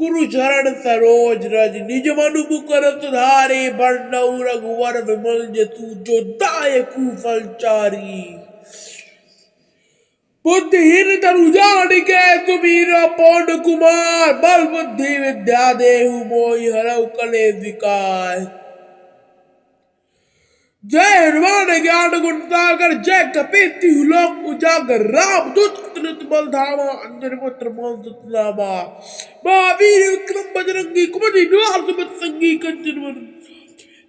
گرو چرن سروج رج نج منو بکر تدھارے بڑنو رگور ومل جتو جو دائے کوفل چاری بدھ ہر ترو جان کے تمیرا پونڈ کمار بل بدھی ودیا دیہو موئی ہرو کلے وکار జ్ఞానగుంటాగర్ జయ కపీతి లోక్ ఉజాగర్ రామ్ దూత్ అతనుత్ బల్ధామ అంజన పుత్ర మోహన్సుత్నామ మహావీర విక్రమ బజరంగి కుమతి నివాహ సుమత్ సంగి కంచన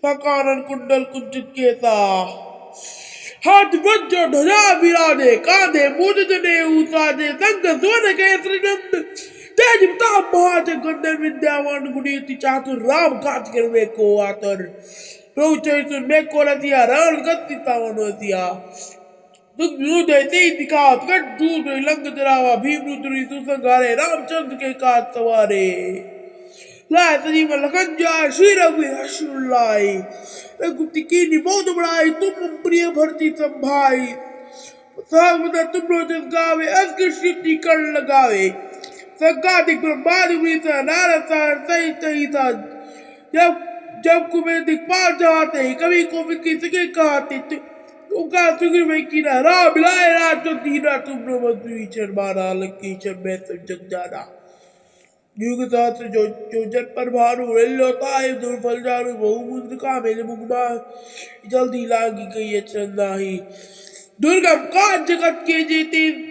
సకారన్ కుండల్ కుంచిత్ కేత ہاتھ وجہ ڈھجا بیرانے کاندھے موجدنے اوسانے سنگ سونے کے سرگند تیج بتاہ مہاجہ گندر وندیاوان گنیتی چاہتر رام کات کروے کو آتر۔ روح چاہیے تو میں کولا دیا رال گت دیتا ہونو دیا دکھ మేకోలది రాణగత్తితావనోది دیتے دکھات کٹ دودھ لنگ دراوا بھیم روتری سنگارے رام چند کے کات سوارے لا تجیب لکھنجا شیر ابھی حشر اللہ گپتی تکینی بہت بڑا آئی تم امپریہ بھرتی سنبھائی مدہ تم رو جزگاوے از کے شکتی کر لگاوے سنگا دکھ برمباد ہوئی سا نارا سار سہی تہی سا جب جب میں دکھا جاتے ہیں، کبھی کو کسی کہاتے تھے تو کہا سکر میں کی نہ را بلائے را تو دینا تم نے مزدوری شرمانا لکی چر میں سب جگ جانا۔ نیو کے ساتھ جو جو جن پر بھارو اللہ طائب دور فل جانو بہو مزدکا میلے مگما جلدی لانگی کئی اچھن ناہی درگم کان جگت کے جیتی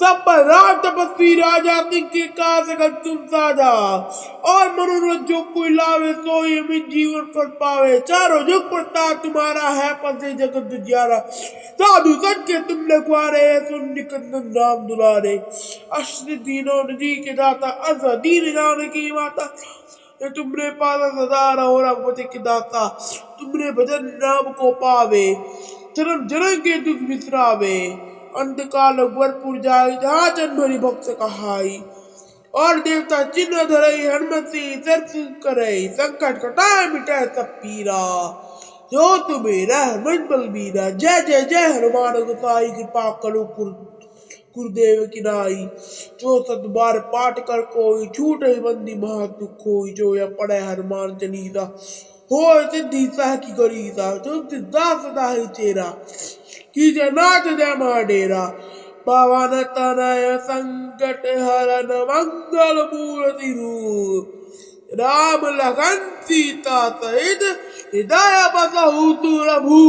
سب پر رات بسیر آ جاتی کہ کہاں سے گل چم سا جا اور منور جو کوئی لاوے سوئی من جیور پر پاوے چارو جو پرتا تمہارا ہے پسے جگت دجیارا سادو سن کے تم نے کھوا رہے ہیں سن نکندن نام دلارے۔ اشن دینوں نجی کے جاتا ازا دین جانے کی ماتا۔ تم نے پاسا سزا رہا ہو رحمت کے داتا۔ تم نے بجن نام کو پاوے۔ چرم جرنگ کے دکھ بسراوے۔ انتقال اکبرپور جائی جہاں چند بھری بھکت کہائی۔ اور دیوتا چنہ دھرئی ہنمتی سرف کرئی سنکٹ کٹائے مٹائے سب پیرا۔ جو تمہیں رحمت بل بینا جے جے جے، ہنمان گسائی کرپا کرو گردیو کنائی جو ست بار پاٹ کر کوئی چھوٹے بندی مہا دکھ ہوئی جو یا پڑے ہنمان چنیدہ ہوئے سدھی سہ کی گریزہ۔ جو سدھا سدا ہی چیرا کیجے ناچ دے ماں ڈیرا پاون تنہ سنکٹ ہرن منگل مورتی روپ رام لکھن سیتا سہت ہدایا بس ہوں تو ربھو